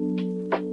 Thank you.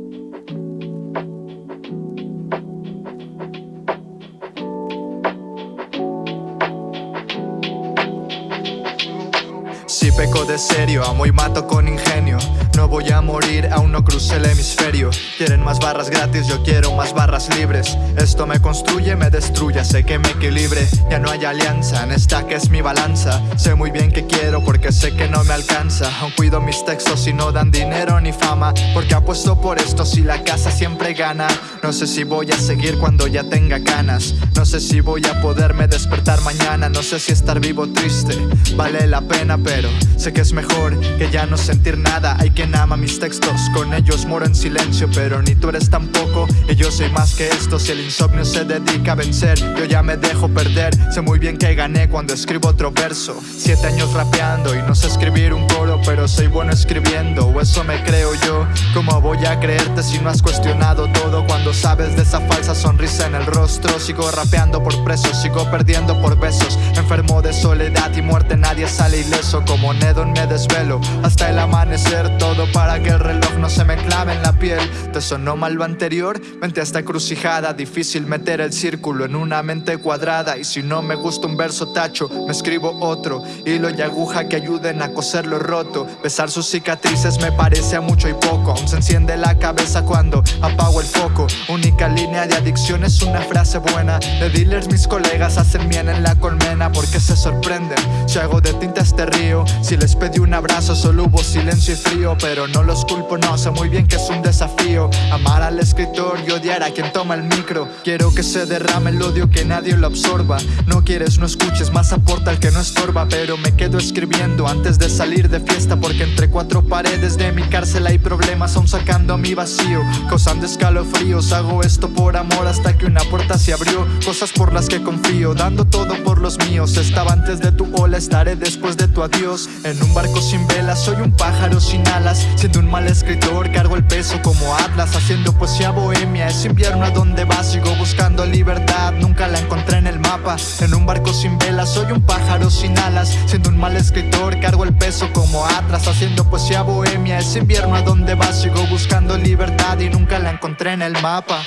Peco de serio, amo y mato con ingenio. No voy a morir, aún no crucé el hemisferio. Quieren más barras gratis, yo quiero más barras libres. Esto me construye, me destruye, sé que me equilibre. Ya no hay alianza, en esta que es mi balanza. Sé muy bien que quiero porque sé que no me alcanza. Aún cuido mis textos y no dan dinero ni fama. Porque apuesto por esto si la casa siempre gana. No sé si voy a seguir cuando ya tenga ganas No sé si voy a poderme despertar mañana. No sé si estar vivo triste vale la pena pero sé que es mejor que ya no sentir nada. Hay quien ama mis textos, con ellos moro en silencio Pero ni tú eres tampoco, y yo soy más que esto Si el insomnio se dedica a vencer, yo ya me dejo perder. Sé muy bien que gané cuando escribo otro verso. Siete años rapeando y no sé escribir un coro Pero soy bueno escribiendo, o eso me creo yo. ¿Cómo voy a creerte si no has cuestionado todo? Cuando sabes de esa falsa sonrisa en el rostro Sigo rapeando por presos, sigo perdiendo por besos. Enfermo de soledad y muerte, nadie sale ileso como Nedon me desvelo hasta el amanecer. Todo para que el reloj no se me clave en la piel. ¿Te sonó mal lo anterior? Mente esta encrucijada. Difícil meter el círculo en una mente cuadrada. Y si no me gusta un verso tacho, me escribo otro. Hilo y aguja que ayuden a coser lo roto. Besar sus cicatrices me parece a mucho y poco. Aún se enciende la cabeza cuando apago el foco. Única línea de adicción es una frase buena. De dealers mis colegas hacen bien en la colmena Porque se sorprenden. Si hago de tinta este río si les pedí un abrazo solo hubo silencio y frío Pero no los culpo, no, sé muy bien que es un desafío. Amar al escritor y odiar a quien toma el micro. Quiero que se derrame el odio, que nadie lo absorba. No quieres, no escuches, más aporta el que no estorba. Pero me quedo escribiendo antes de salir de fiesta Porque entre cuatro paredes de mi cárcel hay problemas Aún sacando mi vacío, causando escalofríos Hago esto por amor hasta que una puerta se abrió. Cosas por las que confío, dando todo por los míos. Estaba antes de tu ola, estaré después de tu adiós en un barco sin velas soy un pájaro sin alas. Siendo un mal escritor cargo el peso como Atlas. Haciendo poesía bohemia Es invierno a donde vas Sigo buscando libertad Nunca la encontré en el mapa. En un barco sin velas soy un pájaro sin alas. Siendo un mal escritor cargo el peso como Atlas. Haciendo poesía bohemia Es invierno a donde vas Sigo buscando libertad Y nunca la encontré en el mapa